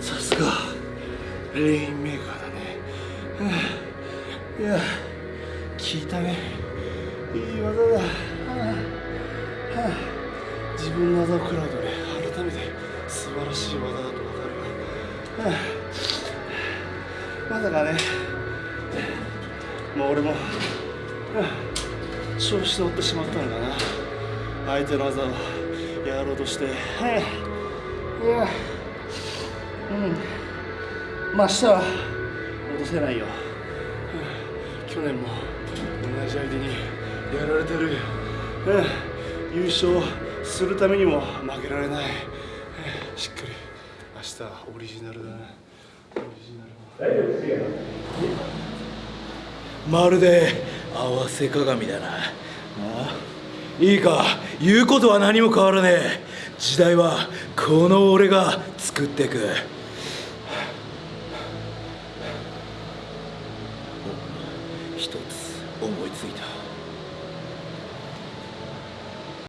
さすがレインメーカーだね。いや聞いたね。いい技だ。自分の技を食らうとね改めて素晴らしい技だと分かるよまさかね。もう俺も。調子乗ってしまったんだな。相手の技をやろうとして。い。や。うん。まあ明日は戻せないよ。去年も同じ相手にやられてる。うん。優勝するためにも負けられない。しっかり。明日はオリジナルだな。オリジナルまるで合わせ鏡だな。あいいか。言うことは何も変わらねえ。時代はこの俺が作っていく一つ思いついた。